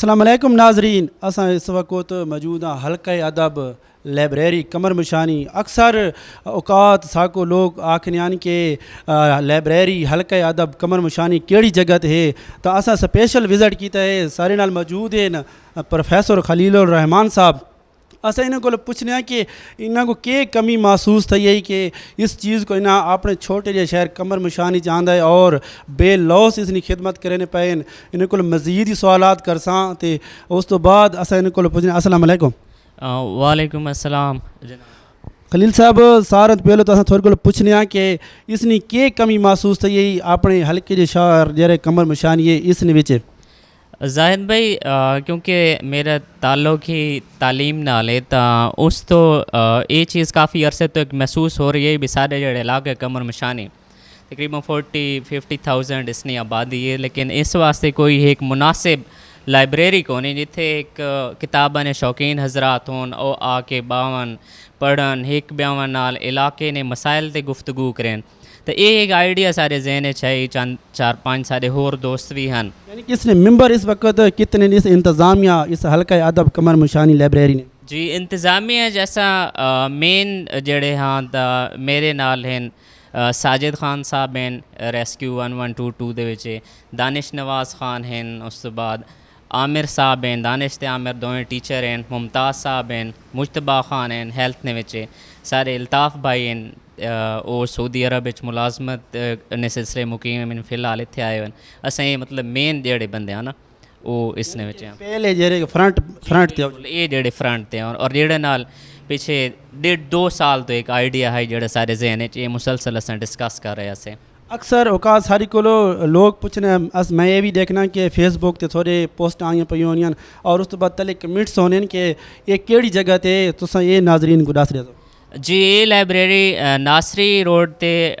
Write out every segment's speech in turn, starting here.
السلام علیکم ناظرین۔ اساں اس وقت موجود ہاں حلقہ ادب لائبریری کمر مشانی۔ اکثر اوقات ساکو لوگ آکھنے کہ لائبریری حلقہ ادب کمر مشانی کیڑی جگہ ہے؟ تو اساں سپیشل وزٹ کیتا ہے۔ سارے نال موجود ہیں، پروفیسر خلیل الرحمان صاحب۔ اسا انہوں کو پوچھنے کہ انہوں کو کیا کمی محسوس تھی ہے کہ اس چیز کو انہیں اپنے چھوٹے جے شہر کمر مشانی چاہتا ہے اور بے لوس اس کی خدمت کرنے پے انہوں کو مزید ہی سوالات کر ساں تے اس تو بعد اسا انہوں کو پوچھنے السلام علیکم۔ وعلیکم السلام۔ خلیل صاحب سارے پہلے تو اصل تھوڑے کو پوچھنے کہ اس نے کیا کمی محسوس تھی اپنے حلقے جے شہر جڑے کمر مشانی ہے اس نے وچ؟ زاہد بھائی کیونکہ میرا تعلق ہی تعلیم نال ہے تو اس تو یہ چیز کافی عرصے تک محسوس ہو رہی ہے بھی سارے جڑے علاقے کمر مشانی تقریباً فورٹی، ففٹی تھاؤزینڈ اس نے آبادی ہے، لیکن اس واسطے کوئی ایک مناسب لائبریری کو نہیں جتھے ایک کتاباں نے شوقین حضرات ہون، او آ کے باون پڑھن ایک بیاون نال علاقے نے مسائل تے گفتگو کریں تو یہ ایک آئیڈیا سارے ذہن چاہیے چند چار پانچ سارے ہور دوست بھی ہیں۔ یعنی اس نے ممبر اس وقت کتنے اس انتظامیہ اس حلقہ ادب کمر مشانی لائبریری نے۔ جی انتظامیہ جیسا مین جڑے ہاں تا میرے نال ہیں ساجد خان صاحب ہیں rescue one one two two دے وچ دانش نواز خان ہیں اس تو بعد عامر صاحب ہیں دانش تے عامر دوئیں ٹیچر ہیں ممتاز صاحب ہیں مجتبہ خان ہیں ہیلتھ نے وچ سارے الطاف بھائی ہیں اور سعودی عرب ملازمت نے سلسلے مقیم فی الحال اتنے آئے ہوئے۔ اصل یہ مطلب مین جڑے بندے ہیں نا وہ اس نے پہلے جڑے فرنٹ فرنٹ تے یہ جڑے فرنٹ تے اور جڑے نال پیچھے ڈیڑھ دو سال تو ایک آئیڈیا ہے جڑے سارے ذہن یہ مسلسل اصل ڈسکس کر رہے ہیں اکثر اوقات ساری کو لوگ پوچھنے میں یہ بھی دیکھنا کہ فیس بک تے تھوڑے پوسٹ آئی پی ہونی اور اس تو بعد تلے کمنٹس ہونے کہ یہ کیڑی جگہ تے تو یہ ناظرین دس رہے جی یہ لائبریری ناصری روڈ تے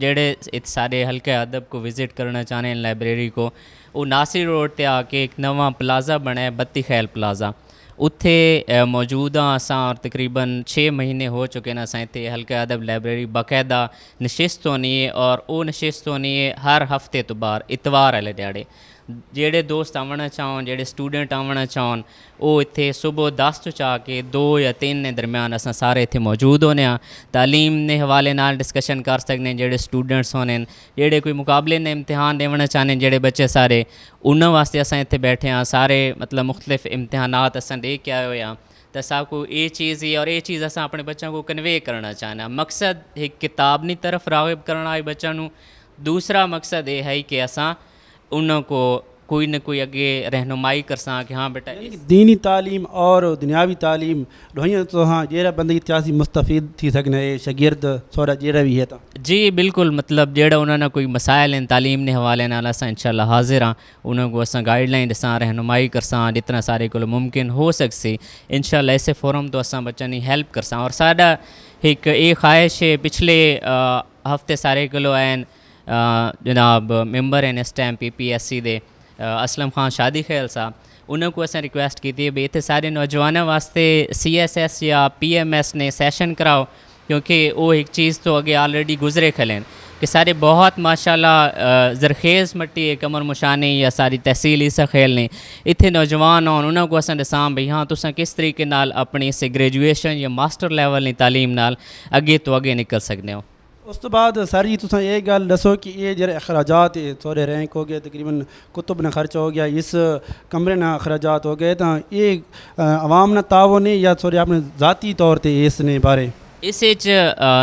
جڑے سارے حلقے ادب کو وزٹ کرنا چاہنے ہیں لائبریری کو وہ ناصری روڈ تے آ کے ایک نواں پلازا بنا ہے بتی خیل پلازا۔ اتھے موجود ہاں اساں اور تقریباً چھ مہینے ہو چکے نا اساں اتنے حلقہ ادب لائبریری باقاعدہ نشست ہونی ہے اور وہ نشست ہونی ہے ہر ہفتے تو بار اتوار والے دیہڑے جڑے دوست آنا چاہن جڑے اسٹوڈنٹ آنا چاہن وہ اتنے صبح دس تو چاہ کے دو یا تین نے درمیان اصل سارے اتنے موجود ہونے ہاں تعلیم نے حوالے نال ڈسکشن کر سکنے جڑے اسٹوڈنٹس ہونے جڑے کوئی مقابلے نے امتحان دینا چاہنے جڑے بچے سارے انہوں واسطے اصل اتنے بیٹھے ہاں سارے مطلب مختلف امتحانات اصل دے کے آئے ہوئے ہاں تو سا کو یہ چیز ہی اور یہ چیز اصل اپنے بچوں کو کنوے کرنا چاہنا مقصد ایک کتاب نی طرف راغب کرنا ہے بچوں دوسرا مقصد یہ ہے کہ اصا انہوں کو کوئی نہ کوئی اگے رہنمائی کر ساں کہ ہاں بیٹا دینی تعلیم اور دنیاوی تعلیم ڈوئیں تو ہاں جیڑا بندے اتیاسی مستفید تھی سکنے شاگرد سورا جیڑا بھی ہے تا۔ جی بالکل مطلب جیڑا انہوں نے کوئی مسائل ہیں تعلیم نے حوالے نال اساں انشاءاللہ حاضر ہاں۔ انہوں کو اساں گائیڈ لائن ڈساں رہنمائی کر ساں جتنا سارے کو ممکن ہو سکسی انشاءاللہ ایسے فورم تو اساں بچہ نہیں ہیلپ کر ساں۔ اور ساڈا ایک یہ خواہش ہے پچھلے ہفتے سارے کلو این جناب ممبر ہیں اس time P P S C دے۔ اسلم خان شادی خیل صاحب انہوں کو اصل ریکویسٹ کی تھی بھی اتنے سارے نوجوانوں واسطے سی ایس ایس یا پی ایم ایس نے سیشن کراؤ، کیونکہ وہ ایک چیز تو اگے آلریڈی گزرے کھلیں کہ سارے بہت ماشاء اللہ زرخیز مٹی ہے کمر مشانی یا ساری تحصیل اس خیل نے۔ اتنے نوجوان ہوں انہوں کو اصل دساں بھائی ہاں تساں کس طریقے نال اپنی اس گریجویشن یا ماسٹر لیول کی تعلیم نال اگے تو اگے نکل سکتے ہو۔ اس تو بعد سر جی تصا یہ گل دسو کہ یہ جڑے اخراجات تھوڑے رینک ہو گئے، تقریباً کتب نہ خرچ ہو گیا، اس کمرے نہ اخراجات ہو گئے تو یہ عوام نہ تعاون ہے یا تھوڑے اپنے ذاتی طور تے اس نے بارے اس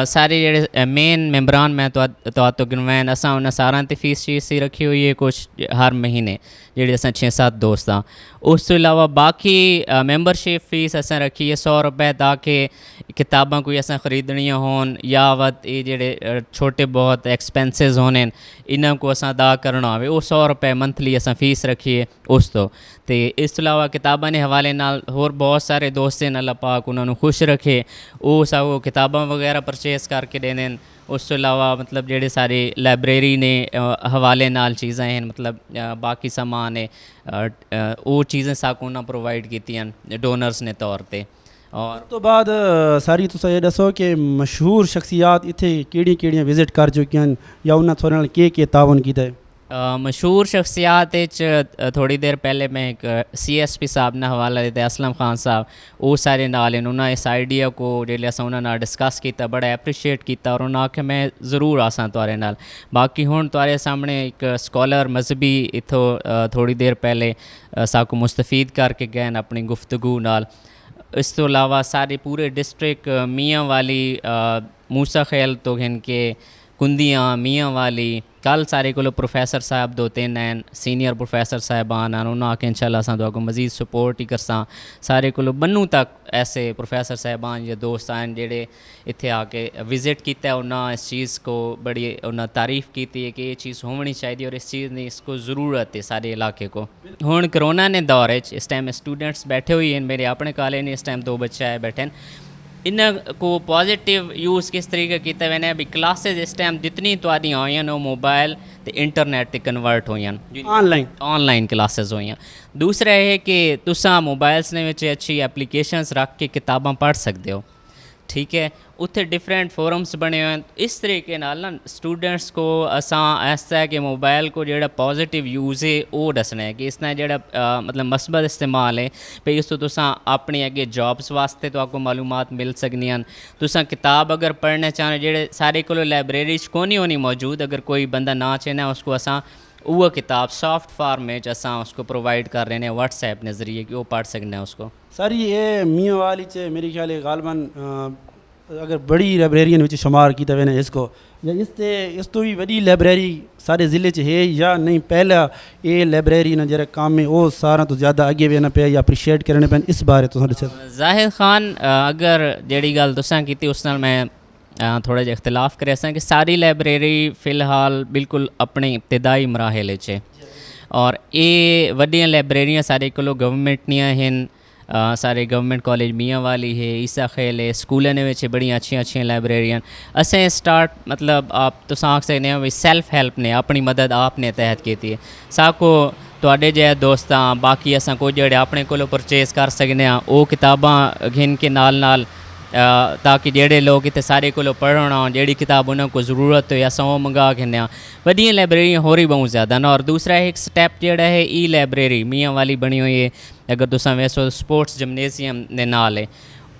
سارے جڑے مین ممبران میں تو گنوین، اساں انہیں سارا تے فیس شیس ہی رکھی ہوئی ہے کچھ ہر مہینے جڑے اساں چھ سات دوست ہاں۔ اس تو علاوہ باقی ممبرشپ فیس اساں رکھی ہے سو روپے تاکہ کتاباں کوئی اساں خریدنیاں ہون، یا وت یہ جڑے چھوٹے بہت ایکسپینسز ہونے، انہاں کو اساں ادا کرنا ہوئے، وہ سو روپے منتھلی اساں فیس رکھیے اس تو۔ تے اس تو علاوہ کتاباں نے حوالے نال ہور بہت سارے دوست ہیں، اللہ پاک انہوں نے خوش رکھے۔ وہ سا وہ کتاباں وغیرہ پرچیز کر کے دین۔ اس تو علاوہ مطلب جڑے سارے لائبریری نے حوالے نال چیزیں ہیں مطلب باقی سامان ہے وہ چیزیں ساکو نہ پرووائڈ کیتی ہیں ڈونرز نے طور تے۔ اور تو بعد ساری تو یہ دسو کہ مشہور شخصیات اتنے کیڑی کیڑیاں وزٹ کر چکی ہیں یا انہیں تھوڑے کے تعاون کیتا ہے۔ مشہور شخصیات تھوڑی دیر پہلے میں ایک سی ایس پی صاحب نے حوالہ دیتے اسلم خان صاحب او سارے نال انہوں نے اس آئیڈیا کو جی اساں انہوں نے ڈسکس کیتا، بڑا اپریشیٹ کیتا، اور انہوں نے آخیا میں ضرور آسان تارے نال۔ باقی ہوں تارے سامنے ایک سکالر مذہبی اتھو تھوڑی دیر پہلے ساکو مستفید کر کے گئے اپنی گفتگو نال۔ اس تو علاوہ سارے پورے ڈسٹرک میاں والی موسا خیل تو ہن کے کندیاں، میاں والی، کل سارے کو پروفیسر صاحب دو تین نین سینئر پروفیسر صاحبان انہوں نے ان شاء اللہ سان کو مزید سپورٹ ہی کرساں۔ سارے کو بنو تک ایسے پروفیسر صاحبان یا دوست آئیں جڑے اتنے آ کے وزٹ کیتا ہے انہوں نے اس چیز کو بڑی انہوں تعریف کیتی ہے کہ یہ چیز ہونی چاہیے اور اس چیز نے اس کو ضرورت ہے سارے علاقے کو۔ ہوں کرونا نے دور اس ٹائم اسٹوڈنٹس بیٹھے ہوئے ہیں، میرے اپنے کالج نے اس ٹائم دو بچے آئے بیٹھے ہیں۔ ان کو پازیٹیو یوز کس طریقے کیتے ہوئے نے بھی کلاسز اس ٹائم جتنی تو تاری ہوئی ہیں وہ موبائل تے انٹرنیٹ تے کنورٹ ہوئی ہیں online online classes ہوئی ہیں دوسرا یہ کہ تساں موبائلس نے وچ اچھی اپلیکیشنز رکھ کے کتاباں پڑھ سکتے ہو ਠੀਕ ਹੈ ਉੱਥੇ ਡਿਫਰੈਂਟ ਫੋਰਮਸ ਬਣੇ ਹੋਏ ਹਨ ਇਸ ਤਰੀਕੇ ਨਾਲ ਨਾ ਸਟੂਡੈਂਟਸ ਕੋ ਅਸਾਂ ਐਸਾ ਹੈ ਕਿ ਮੋਬਾਈਲ ਕੋ ਜਿਹੜਾ ਪੋਜ਼ਿਟਿਵ ਯੂਜ਼ ਹੈ ਉਹ ਦੱਸਣਾ ਹੈ ਕਿ ਇਸ ਨਾਲ ਜਿਹੜਾ ਅ, ਮਤਲਬ ਮਸਬਤ ਇਸਤੇਮਾਲ ਹੈ ਭਈ ਇਸ ਤੋਂ ਤੁਸੀਂ ਆਪਣੀ ਅੱਗੇ ਜੌਬਸ ਵਾਸਤੇ ਤੁਹਾਨੂੰ ਮਾਲੂਮਾਤ ਮਿਲ ਸਕਦੀਆਂ ਹਨ ਤੁਸੀਂ ਕਿਤਾਬ ਅਗਰ ਪੜ੍ਹਨਾ ਚਾਹੋ ਜਿਹੜੇ ਸਾਰੇ ਕੋਲ ਲਾਇਬ੍ਰੇਰੀ 'ਚ ਕੋਈ ਨਹੀਂ ਹੋਣੀ ਮੌਜੂਦ ਅਗਰ ਕੋਈ ਬੰਦਾ ਨਾ ਚਾਹਨਾ ਉਸਕੋ ਅਸਾਂ وہ کتاب سافٹ فارم اس کو پروائیڈ کر رہے ہیں وٹس ایپ نے ذریعے کہ وہ پڑھ سکنا ہے اس کو۔ سر یہ میاں وال میری خیال ہے غالباً اگر بڑی لائبریری شمار کیا ہوا اس کو یا اس تے اس تو بھی وی لائبریری سارے ضلعے سے ہے یا نہیں پہلا اے لائبریری میں جرا کام میں او سارا تو زیادہ اگیں وا پہ اپریشیٹ کرنے پے اس بارے ظاہر خان اگر جی گل تو کی اس نال میں ਅ, ਥੋੜਾ ਜਿਹਾ ਇਖਤਲਾਫ ਕਰਿਆ ਸਾਂ ਕਿ ਸਾਰੀ ਲਾਇਬ੍ਰੇਰੀ ਫਿਲਹਾਲ ਬਿਲਕੁਲ ਆਪਣੇ ਇਬਤਦਾਈ ਮਰਾਹਲੇ 'ਚ ਔਰ ਇਹ ਵੱਡੀਆਂ ਲਾਇਬ੍ਰੇਰੀਆਂ ਸਾਰੇ ਕੋਲੋਂ ਗਵਰਨਮੈਂਟ ਦੀਆਂ ਹਨ ਅ, ਸਾਰੇ ਗਵਰਨਮੈਂਟ ਕਾਲਜ ਮੀਆਂ ਵਾਲੀ ਹੈ ਈਸਾ ਖੇਲ ਹੈ ਸਕੂਲਾਂ ਦੇ ਵਿੱਚ ਬੜੀਆਂ ਅੱਛੀਆਂ ਅੱਛੀਆਂ ਲਾਇਬ੍ਰੇਰੀਆਂ ਅਸੀਂ ਸਟਾਰਟ ਮਤਲਬ ਆਪ ਤੁਸੀਂ ਆਖ ਸਕਦੇ ਹੋ ਵੀ ਸੈਲਫ ਹੈਲਪ ਨੇ ਆਪਣੀ ਮਦਦ ਆਪ ਨੇ ਤਹਿਤ ਕੀਤੀ ਹੈ ਸਾਕੋ ਤੁਹਾਡੇ ਜਿਹੇ ਦੋਸਤਾਂ ਬਾਕੀ ਅਸਾਂ ਕੋਈ ਜਿਹੜੇ ਆਪਣੇ ਕੋਲੋਂ ਪਰਚੇਸ ਕਰ ਸਕਦੇ ਆ ਉਹ ਕਿਤਾਬਾਂ ਘਿਨ ਕੇ ਨਾਲ ਨਾਲ ਅ, ਤਾਂ ਕਿ ਜਿਹੜੇ ਲੋਕ ਇੱਥੇ ਸਾਰੇ ਕੋਲੋਂ ਪੜ੍ਹਨ ਆਉਣ ਜਿਹੜੀ ਕਿਤਾਬ ਉਹਨਾਂ ਕੋ ਜ਼ਰੂਰਤ ਹੋਏ ਅਸਾਂ ਉਹ ਮੰਗਾ ਕੇ ਆ ਵੱਡੀਆਂ ਲਾਇਬ੍ਰੇਰੀਆਂ ਹੋਰ ਹੀ ਬਹੁਤ ਜ਼ਿਆਦਾ ਨੇ ਔਰ ਦੂਸਰਾ ਹੈ ਇੱਕ ਸਟੈਪ ਜਿਹੜਾ ਹੈ ਈ ਲਾਇਬ੍ਰੇਰੀ ਮੀਆਂ ਵਾਲੀ ਬਣੀ ਹੋਈ ਹੈ ਅਗਰ ਤੁਸੀਂ ਵੇਸੋ ਸਪੋਰਟਸ ਜਿਮਨੇਜ਼ੀਅਮ ਦੇ ਨਾਲ ਹੈ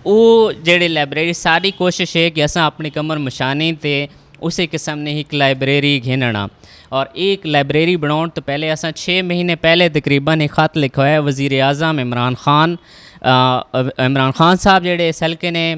ਉਹ ਜਿਹੜੇ ਲਾਇਬ੍ਰੇਰੀ ਸਾਰੀ ਕੋਸ਼ਿਸ਼ ਹੈ ਕਿ ਅਸਾਂ ਆਪਣੀ ਕਮਰ ਮਸ਼ਾਨੀ ਤੇ ਉਸੇ ਕਿਸਮ ਨੇ ਇੱਕ ਲਾਇਬ੍ਰੇਰੀ ਘਿਨਣਾ ਔਰ ਇੱਕ ਲਾਇਬ੍ਰੇਰੀ ਬਣਾਉਣ ਤੋਂ ਪਹਿਲੇ ਅਸਾਂ 6 ਮਹੀਨੇ ਪਹਿਲੇ ਤਕਰੀਬਨ ਇੱਕ ਖਤ ਲਿਖਿਆ ਹੋਇਆ ਵਜ਼ੀਰ ਆਜ਼ਮ ਇਮਰਾਨ ਖਾਨ ਅ, ਅ, ਇਮਰਾਨ ਖਾਨ ਸਾਹਿਬ ਜਿਹੜੇ ਇਸ ਹਲਕੇ ਨੇ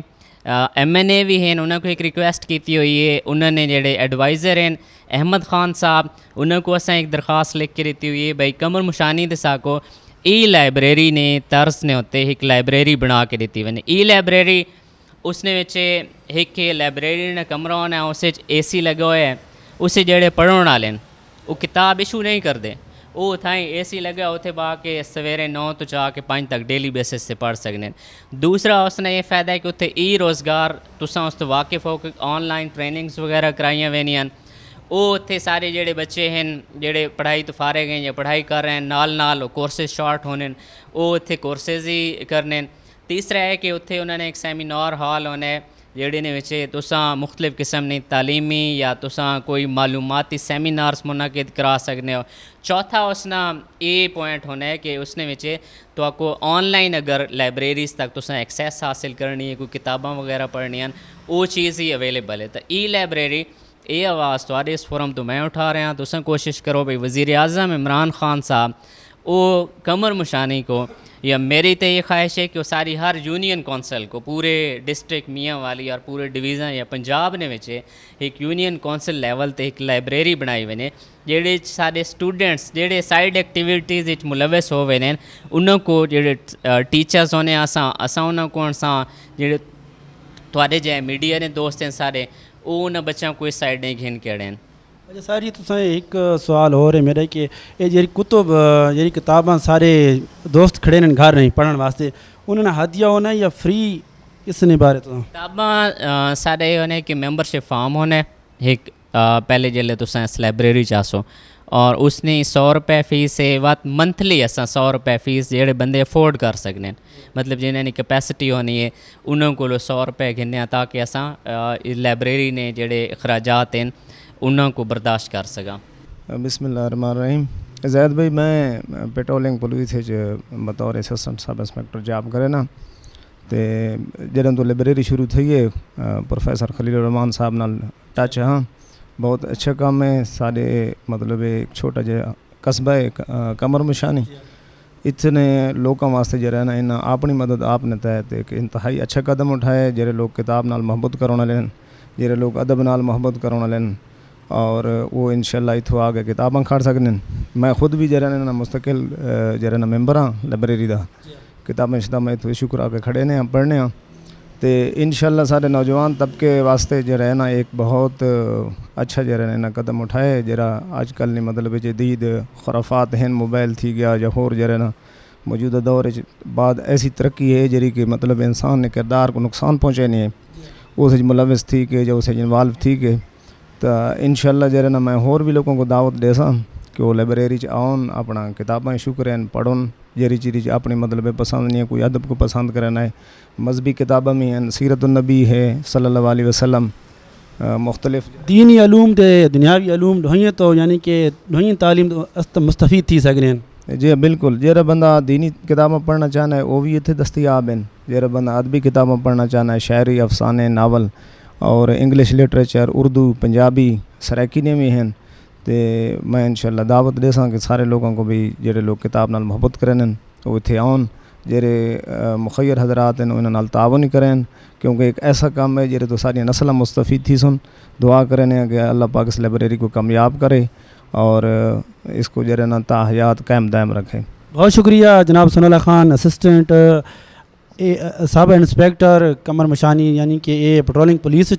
ایم این اے بھی ہیں انہوں کو ایک ریکویسٹ کیتی ہوئی ہے انہوں نے جڑے ایڈوائزر ہیں احمد خان صاحب انہوں کو اساں ایک درخواست لکھ کے دیتی ہوئی ہے بھائی کمر مشانی دسا کو ای لائبریری نے ترس نے ہوتے ایک لائبریری بنا کے دیتی ہوئی ای لائبریری اس نے بچے ایک لائبریری نے کمرہ ہونا اس اے سی لگا ہوا ہے اسے جڑے پڑھن والے وہ کتاب ایشو نہیں کرتے ਉਹ ਥਾਈ ਏਸੀ ਲੱਗਾ ਉੱਥੇ ਬਾ ਕੇ ਸਵੇਰੇ 9 ਤੋਂ ਜਾ ਕੇ 5 ਤੱਕ ਡੇਲੀ ਬੇਸਿਸ ਤੇ ਪੜ੍ਹ ਸਕਦੇ ਨੇ ਦੂਸਰਾ ਉਸਨੇ ਇਹ ਫਾਇਦਾ ਹੈ ਕਿ ਉੱਥੇ ਈ ਰੋਜ਼ਗਾਰ ਤੁਸੀਂ ਉਸ ਤੋਂ ਵਾਕਿਫ ਹੋ ਕੇ ਆਨਲਾਈਨ ਟ੍ਰੇਨਿੰਗਸ ਵਗੈਰਾ ਕਰਾਈਆਂ ਵੇਨੀਆਂ ਉਹ ਉੱਥੇ ਸਾਰੇ ਜਿਹੜੇ ਬੱਚੇ ਹਨ ਜਿਹੜੇ ਪੜ੍ਹਾਈ ਤੋਂ ਫਾਰਗ ਹਨ ਜਾਂ ਪੜ੍ਹਾਈ ਕਰ ਰਹੇ ਹਨ ਨਾਲ ਨਾਲ ਕੋਰਸਿਸ ਸ਼ਾਰਟ ਹੋਣੇ ਨੇ ਉਹ ਉੱਥੇ ਕੋਰਸਿਸ ਹੀ ਕਰਨੇ ਨੇ ਤੀਸਰਾ ਹੈ ਕਿ ਉੱਥੇ ਉਹਨਾਂ ਨੇ ਇੱਕ ਸੈਮੀਨਾਰ ਹਾਲ ਹੋਣਾ ਹੈ جڑے نے بچے تسا مختلف قسم کی تعلیمی یا تاکہ معلوماتی سیمینار منعقد کرا سکنے ہو۔ چوتھا اس نے یہ پوائنٹ ہونا ہے کہ اس نے بچے کو آن لائن اگر لائبریری تک تکس حاصل کرنی ہے، کوئی کتاباں پڑھنی ہیں وہ چیز ہی اویلیبل ہے۔ تو ای لائبریری اے آواز تو اس فورم تو میں تٹھا رہا تاک کوشش کرو کہ وزیر اعظم عمران خان صاحب وہ قمر مشانی کو یا میری تو یہ خواہش ہے کہ وہ ساری ہر یونین کونسل کو پورے ڈسٹرکٹ میاں والی اور پورے ڈویژن یا پنجاب نے بچے ایک یونین کونسل لیول تے ایک لائبریری بنائی ونے جڑے سارے سٹوڈنٹس جڑے سائڈ ایکٹیویٹیز وچ ملوث ہو وے نے کو جڑے ٹیچرز ہونے، اساں اساں انہاں کو اساں جڑے تواڈے جے میڈیا نے دوست ہیں سارے وہ ان بچوں کو اس سائڈ نہیں گھن کڑے ہیں۔ اچھا سر جی تسیں ایک سوال ہو رہے میرا کہ یہ کتب یہ کتاباں سارے دوست کھڑے نے گھر نہیں پڑھنے واسطے انہوں نے ہدیہ ہونا یا فری اس نے بارے تو؟ کتاباں سارے ہونے کہ ممبر شپ فارم ہونے، ایک پہلے جلے تو سائنس لائبریری چاسو اور اس نے سو روپے فیس ہے وقت منتھلی اصا سو روپے فیس جڑے بندے افورڈ کر سکنے مطلب جنہیں نے کیپیسٹی ہونی ہے انہوں کو سو روپے گھنیا تاکہ اصا لائبریری نے جڑے اخراجات ہیں انہوں کو برداشت کر سکا بسم اللہ الرحمن الرحیم۔ زید بھائی، میں پیٹرولنگ پولیس بطور اسسٹنٹ سب انسپیکٹر جاب کرے نا۔ تو جدوں تو لائبریری شروع تھئی ہے پروفیسر خلیل الرحمان صاحب نال ٹچ ہاں۔ بہت اچھا کام ہے سارے مطلب ایک چھوٹا جہا قصبہ ہے، کمر مشانی۔ اتنے لوگوں واسطے جڑا ہے نا انہیں اپنی مدد آپ نے تحت ایک انتہائی اچھا قدم اٹھایا جڑے لوگ کتاب نال محبت کرونا لین جڑے لوگ ادب نال محبت کرونا لین اور وہ انشاءاللہ اتھوں آگے کتاباں کھڑ سکنے میں خود بھی جڑا نا مستقل جڑا نا ممبر ہاں لائبریری دا۔ کتابیں شتابیں اتھوں شکر آ کے کھڑے نے ہاں پڑھنے ہاں۔ تے انشاءاللہ سارے نوجوان طبقے واسطے ہے نا ایک بہت اچھا جو ہے نا قدم اٹھائے جرا آج کل نے مطلب جدید خرافات ہیں موبائل تھی گیا یا ہور ہے نا موجودہ دور بعد ایسی ترقی ہے جری کہ مطلب انسان نے کردار کو نقصان پہنچے نہیں ہے۔ اس ملوث تھی کہ جو اسے انوالو تھی کہ۔ تو انشاءاللہ ہے نا میں ہور بھی لوگوں کو دعوت دے سا کہ وہ لائبریری آن اپنا کتابیں شکر ہیں پڑھن جری چیز اپنی مطلب پسند نہیں ہے کوئی ادب کو پسند کرنا ہے۔ مذہبی کتابیں بھی ہیں سیرت النبی ہے صلی اللہ علیہ وسلم مختلف۔ دینی علوم تے دنیاوی علوم ڈھوئیں تو یعنی کہ ڈھوئیں تعلیم مستفید تھی سکنے جی بالکل۔ جہاں بندہ دینی کتابیں پڑھنا چاہنا ہے وہ بھی اتنے دستیاب ہیں۔ جہاں بندہ ادبی کتابیں پڑھنا چاہنا ہے شاعری افسانے ناول۔ اور انگلش لٹریچر اردو، پنجابی سرائکی نے بھی ہیں۔ تو میں انشاءاللہ دعوت دے ساں کہ سارے لوگوں کو بھی جڑے لوگ کتاب نال محبت کریں وہ اتنے آن جڑے مخیر حضرات ہیں انہوں تعاون ہی کریں کیونکہ ایک ایسا کام ہے، جڑے تو ساری نسل مستفید تھی سن۔ دعا کریں کہ اللہ پاک اس لائبریری کو کامیاب کرے اور اس کو جڑے نا تا حیات قائم دائم رکھے۔ بہت شکریہ جناب Sanaullah Khan assistant sub inspector Kamar Mashani یعنی کہ اے پٹرولنگ پولیس